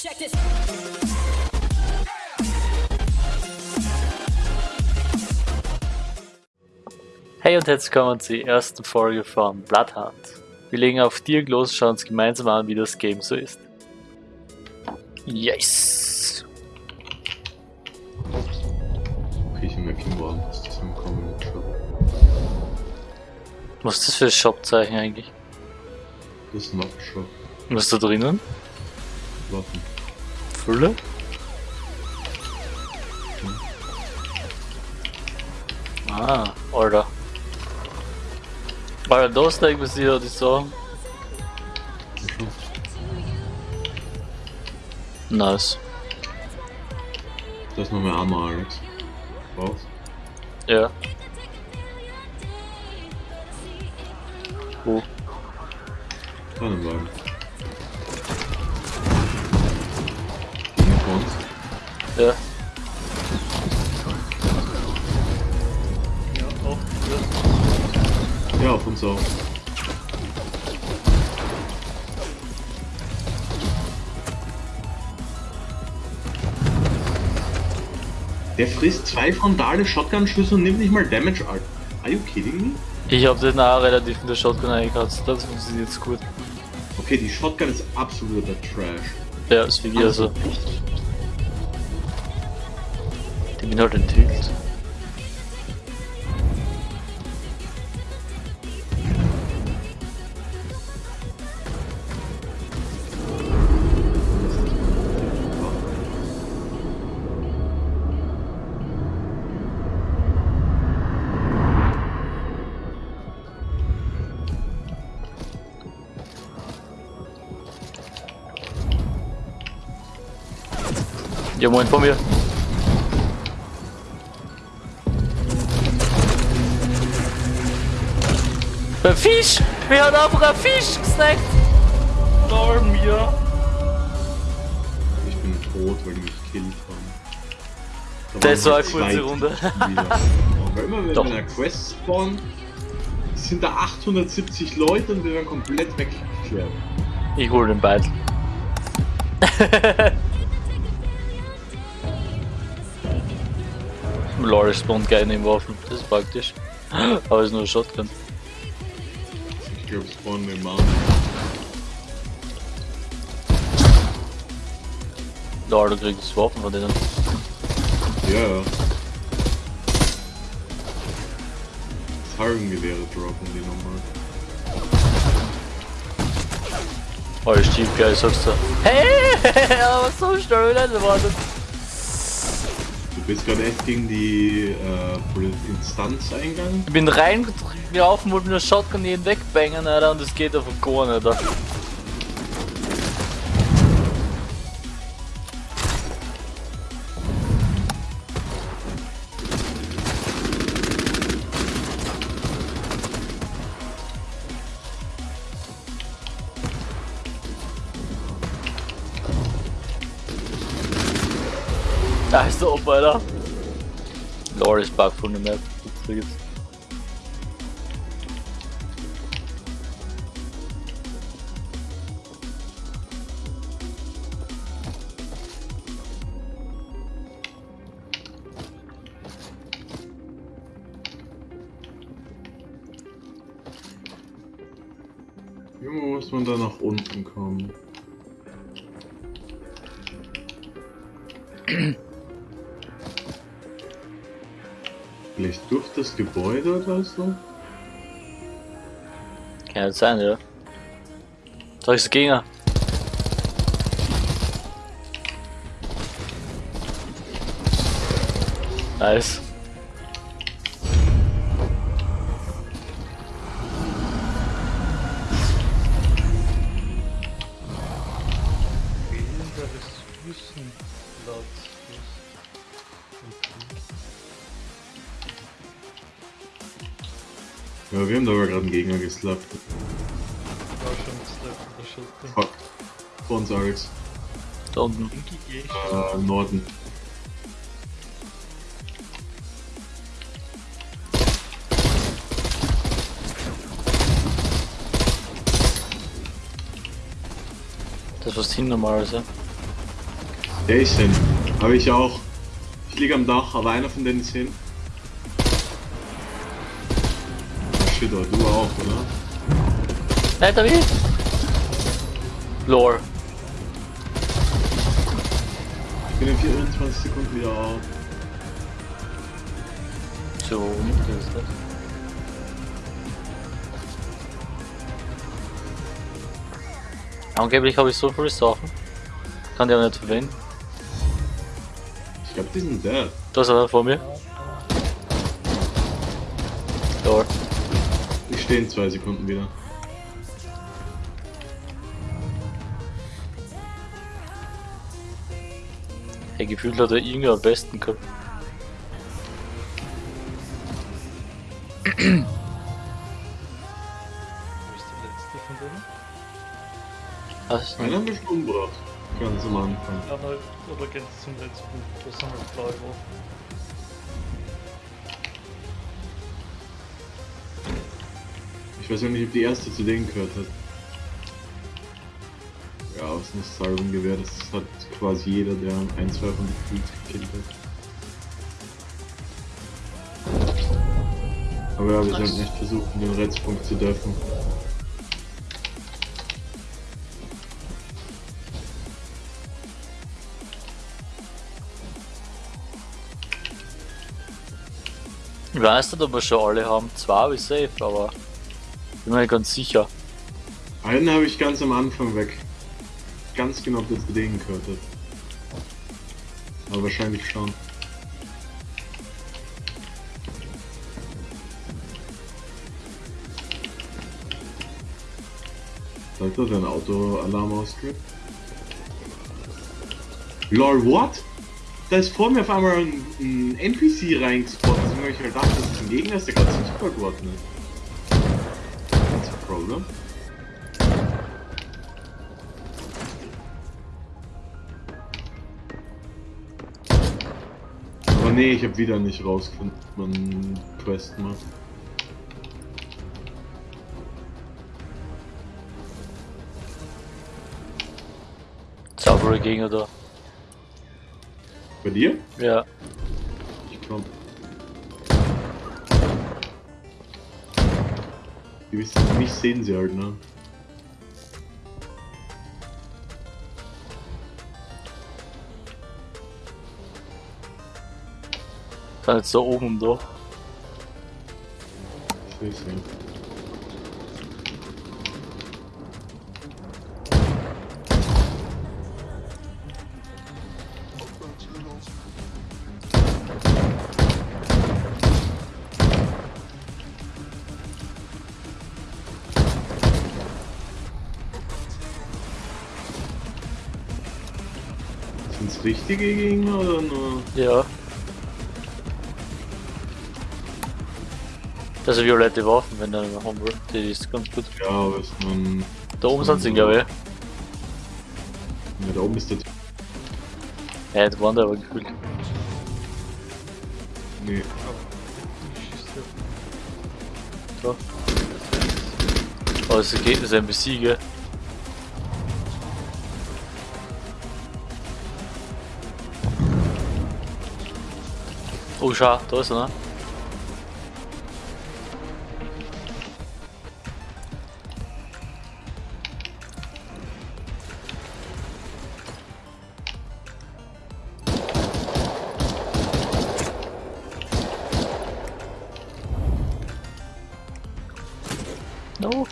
Check this. Hey und herzlich willkommen zur ersten Folge von Bloodhunt. Wir legen auf Dirk los und schauen uns gemeinsam an, wie das Game so ist. Yes! Okay, ich merke Morgen, dass das im Comment Shop. Was ist das für ein Shopzeichen eigentlich? Das ist ein Shop. Was ist da drinnen? Waffen. Fülle? Ah, Alter. Alter, das denkt man sich ja die. Ja, Nice. Das ist noch mehr Armor, Alex. Brauchst? Ja. Wo? Tannenwagen. Gegen Ja. Ja, auf uns auch. Der frisst zwei frontale Shotgun-Schüsse und nimmt nicht mal Damage, Alter. Are you kidding me? Ich hab den auch relativ in der Shotgun eingekratzt, das funktioniert jetzt gut. Okay, die Shotgun ist absoluter Trash. Ja, ist wie also. Die bin halt enthüllt. Ja, moin von mir. Ein Fisch! Wir haben einfach einen Fisch gesnackt! Lol, mir. Ich bin tot, weil die mich killen haben. Das waren war eine kurze Runde. Weil immer wenn Doch. wir in einer Quest spawnen, sind da 870 Leute und wir werden komplett weggeklärt. Ich hol den Beitel. Lol, spawnt geil in den Waffen. Das ist praktisch. Aber ist nur ein Shotgun. Ich glaube, spawnen im Mann. Lol, du kriegst Waffen von denen. Ja, ja. Harrengewehre droppen die nochmal. Oh, ist Jeep geil, sagst du. Hey, aber so schnell nicht erwartet. Bist gerade echt gegen die äh, Instanz eingegangen. Ich bin reingelaufen, wollte mir eine Shotgun jeden wegbangen, Alter, und es geht einfach gar nicht, Alter. Da ist der Opa, Alter. Lord ist back von der Map. Jetzt. Junge, muss man da nach unten kommen? Vielleicht durch das Gebäude oder so? Kann ja sein, ja. Da ist der Gegner. Nice. Wir haben da aber gerade einen Gegner geslappt. War schon Slap oder Shotgun. Fuck. Vor uns, Alex. Da unten. Äh, Norden. Das ist hin normalerweise. Der ist hin. Aber ich auch. Ich liege am Dach, aber einer von denen ist hin. Shit, oh, du auch, oder? Da wie? Lore. Ich bin in 24 Sekunden wieder auf. So, das ist das. Angeblich habe ich so viele Sachen. Kann die aber nicht verwenden. Ich glaube, die sind dead. Da ist einer vor mir. Lore. Stehe in zwei Sekunden wieder. Hey, gefühlt hat er irgendwie am besten gehabt. Wo ist der letzte von denen? Was? Einen haben wir schon umgebracht. Ganz am Anfang. Ja, oder es zum letzten, wo sind wir blau Ich weiß ja nicht, ob die erste zu denen gehört hat. Ja, aus einem Salvengewehr, das hat quasi jeder, der ein, zwei von den Creeds gekillt hat. Aber ja, wir sollten echt versuchen, den Rettungspunkt zu dürfen. Ich weiß nicht, ob wir schon alle haben. Zwei ich safe, aber bin mir ganz sicher. Einen habe ich ganz am Anfang weg. Ganz genau, ob denen gehört hat. Aber wahrscheinlich schon. Sollte dein Autoalarm ausgeht? LOL, what? Da ist vor mir auf einmal ein, ein NPC reingespottet. Deswegen habe ich halt gedacht, das ist ein Gegner, der gerade. That's a problem. Aber nee, ich habe wieder nicht rausgefunden, man Quest macht. Saubere Gegner da. Bei dir? Ja. Ich komm. Die wissen mich sehen sie halt, ne? Sind jetzt da oben da. Ich seh's ja. Richtige Gegner oder nur? Ja. Das sind violette Waffen, wenn eine haben will. Die ist ganz gut. Ja, aber ist man. Da oben sind sie, glaube ich. Ja, da oben ist der. Ja, da waren da aber gefühlt. Nee. Da. Aber es ein- das ist ein Besieger. Oh, schau, da ist er, ne? No.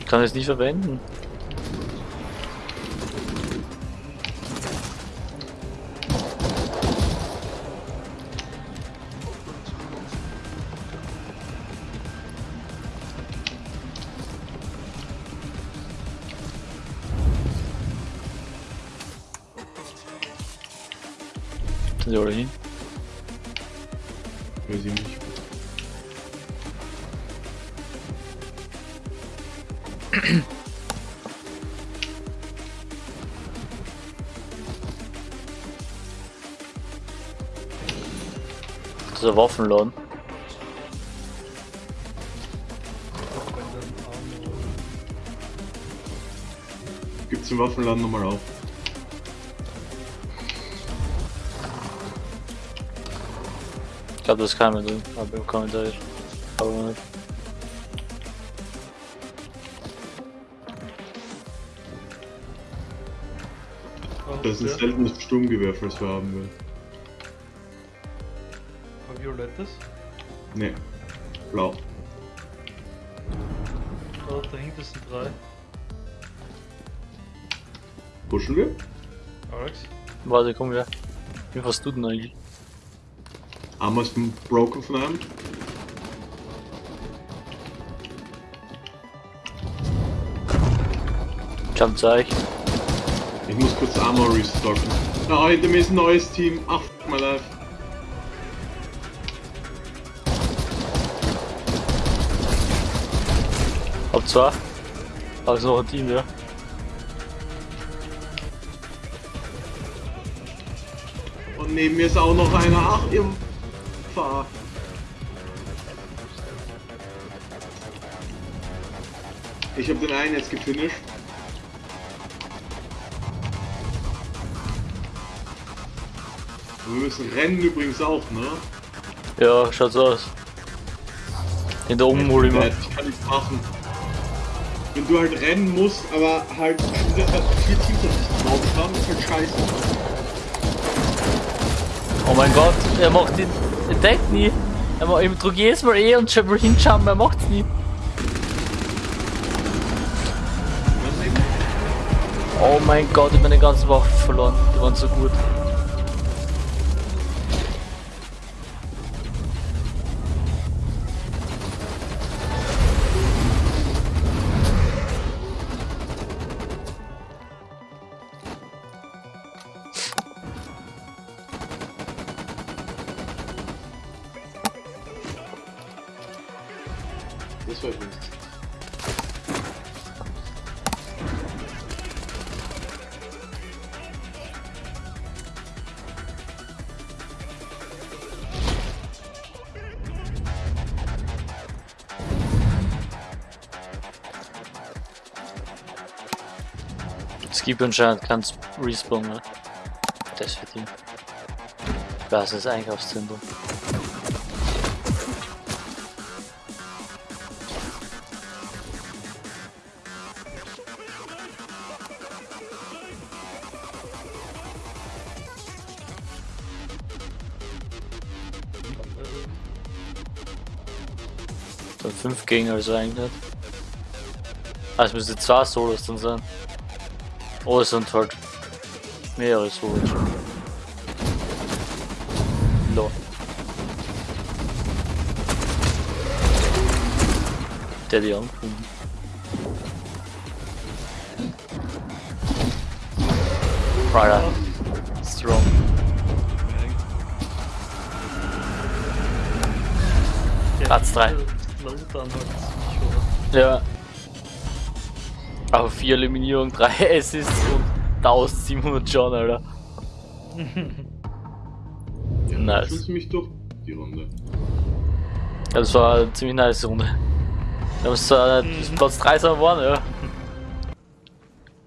Ich kann es nicht verwenden. Sind die alle hin? Weiß ich nicht. Ein Waffenladen. gibt's im Waffenladen nochmal auf. Glaube, das kann man drin, aber im Kommentar. Aber nicht. Das ist ein seltenes Sturmgewehr, falls wir haben will. ein violettes. Ne. Blau. Da dahinter sind drei. Pushen wir? Alex. Warte, komm her. Wie was du denn eigentlich? Armor ist broken von einem. Jump Zeig. Ich muss kurz Armor restocken. Hinter mir ist ein neues Team. Ach, my life. Hab zwei. Also noch ein Team, ja. Und neben mir ist auch noch einer. Ach, ihr Fahr. Ich habe den einen jetzt gefinisht. Wir müssen rennen übrigens auch, ne? Ja, schaut so aus. In der oben hol ich mal. Ich kann nichts machen. Wenn du halt rennen musst, aber halt vier vier Teams auf dich drauf haben, ist halt scheiße. Oh mein Gott, er macht den. Er deckt nie. Ich drück jedes Mal E und will hinschauen, er macht's nie. Oh mein Gott, ich hab meine ganzen Waffen verloren. Die waren so gut. Es gibt anscheinend kein Respawn mehr. Das für die. Das ist Einkaufszentrum. Dann fünf Gegner also eigentlich. Ah, es müssen zwei Solos dann sein. Oh, es sind halt mehrere Solos. Lo. Der die angefunden. Alter, strong. Der Platz drei. Slowdown halt ziemlich, oder? Ja. Auf 4 Eliminierung, 3 Assists und 1700 John, Alter. Ja, Nice. Schon ziemlich durch die Runde. Ja, das war eine ziemlich nice Runde. Wir haben es zwar nicht. Platz 3 sind geworden, ja.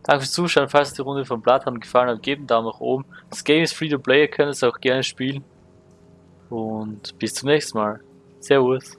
Danke fürs Zuschauen, falls die Runde von Bloodhound gefallen hat, gebt einen Daumen nach oben. Das Game ist free to play, ihr könnt es auch gerne spielen. Und bis zum nächsten Mal. Servus.